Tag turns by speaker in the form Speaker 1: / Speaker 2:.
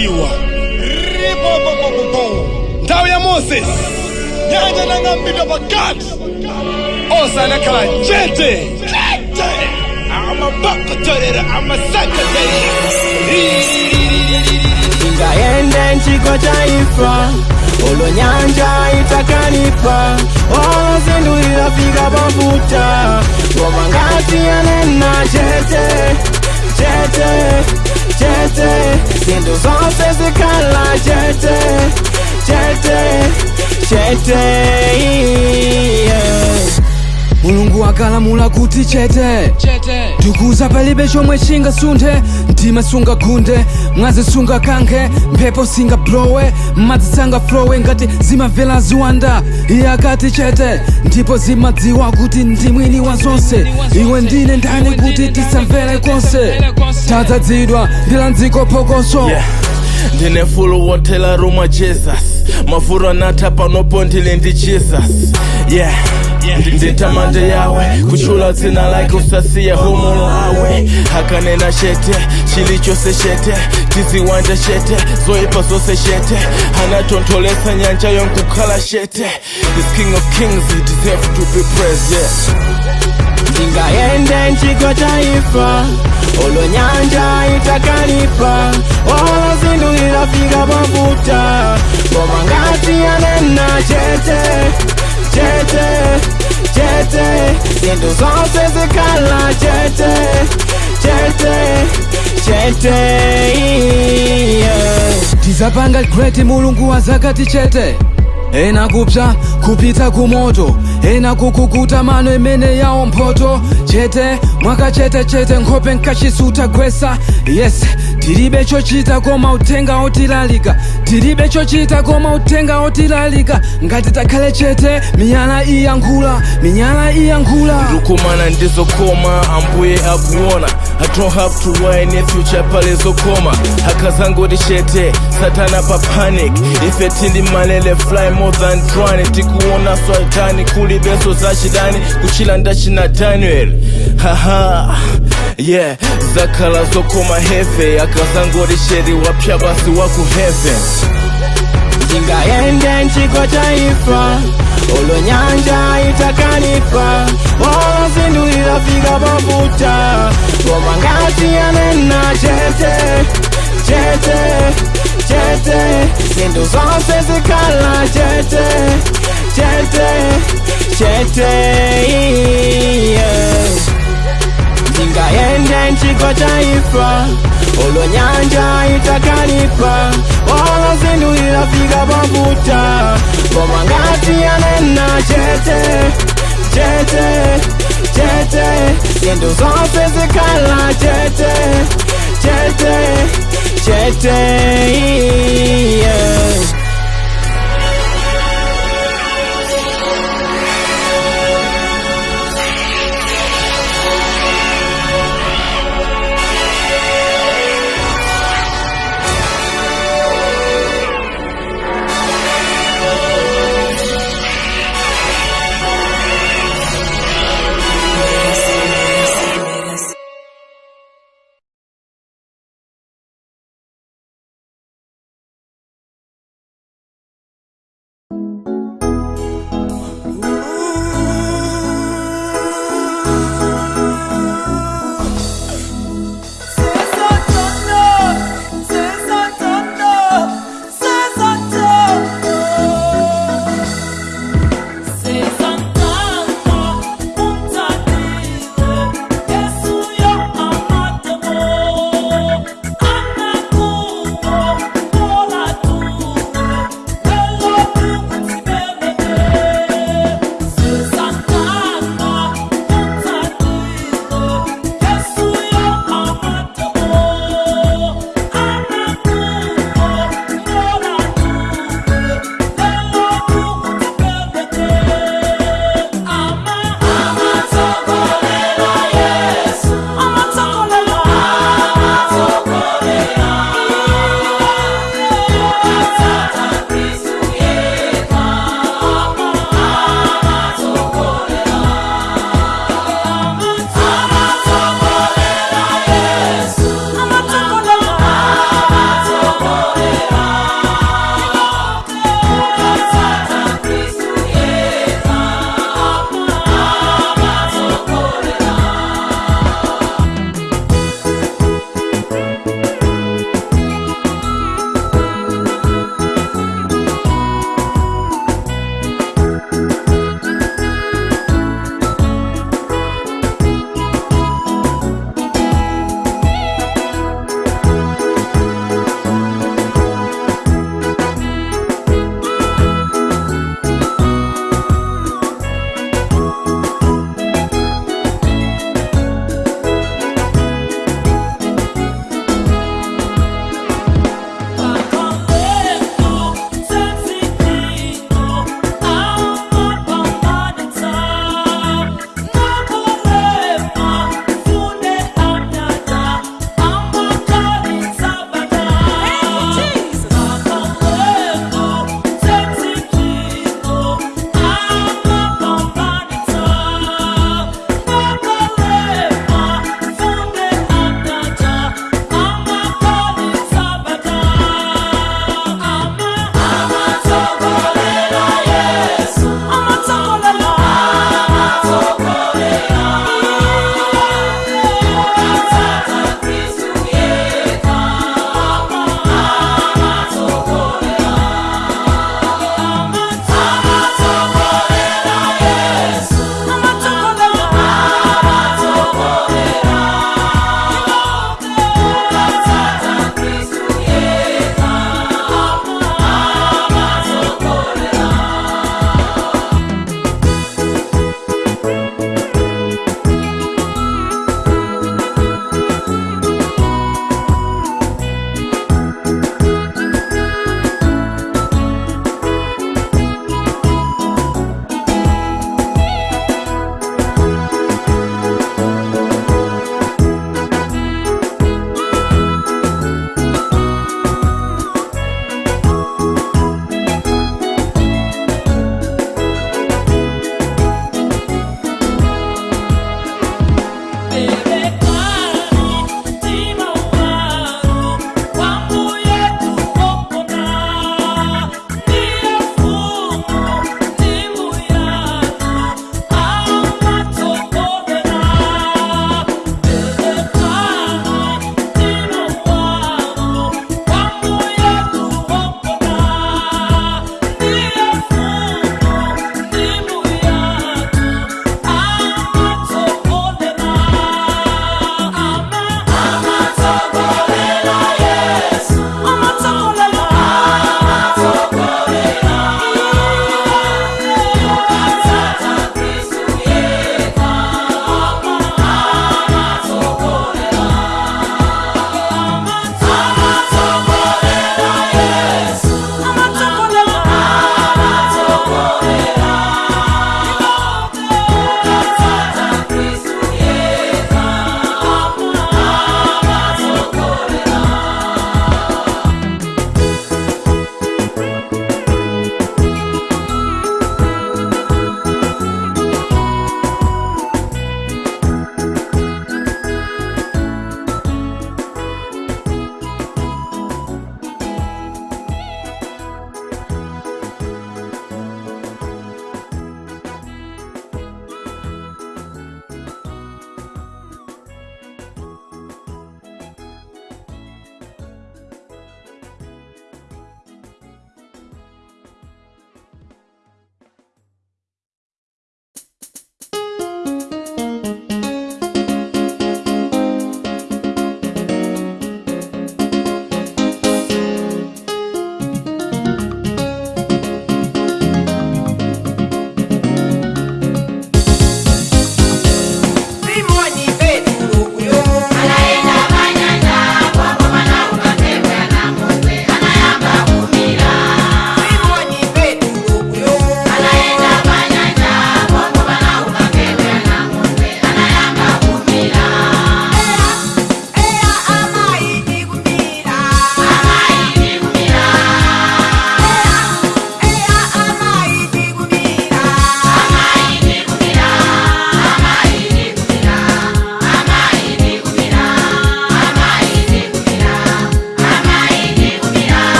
Speaker 1: kuinuliwa
Speaker 2: chomwe chingasunde ndima singakunde mwazi singakange mphepo singablowe madzi sangaflowe ngati zimavela ziwanda
Speaker 1: iyakati chete ndipo zimadziwa kuti ndi mwini wa zonse iwe ndine ndani kuti tisamvele konse tadzadzidwa ndila dziko phokoso ndine fulu wotela ruma jesus mafuru anatha panopo ndili ndi jesus yeah ndetamanja yawe kuchula dzina lake usasiya humulo awe hakanena shete chili chose shete tiziwanja shete zoipa zose shete hanatontolesa nyanja yonkukhala shete this king of kings he deserve to be present ndingayende nchiko chaifa olo nyanja itakalipa olozindulilafika pabuta koma ngati anena chete chete Chete, zinto zonse zikhala chete Chete, chete
Speaker 2: Tizapanga kreti mulungu wa zakati chete ena kupsa kupita kumoto ena kukukuta mano imene yawo mphoto chete mwakachetechete nkhope nkachisutha gwesa yes tilibe chochita koma uthenga otilalika tilibe chochita koma uthenga otilalika ngati takhale chete minyala iyankhula minyala iyankhula
Speaker 1: ndikukumana ndizokoma ambuye akuona I don't have to worry in future pale zokoma hakazangoti chete satana pa panic ife tili malele fly more than drone tikuona swatani kulibeso zachidani kuchila ndachina daniel haha yeah zakhala zokoma hefe akazangoresheriwa pya vasi wa ku heaven ndingaende nciko chaifa olo nyanja itakalifa wozindulilafika vovuta womangati yanena chete chete chete sindu zonse zikala chete chete chete, chete. nchiko chaifa olo nyanja itakalipa walozinduilafika pabuta pomangati anena chete chete chete sindu zose zikala chete chete chete yeah.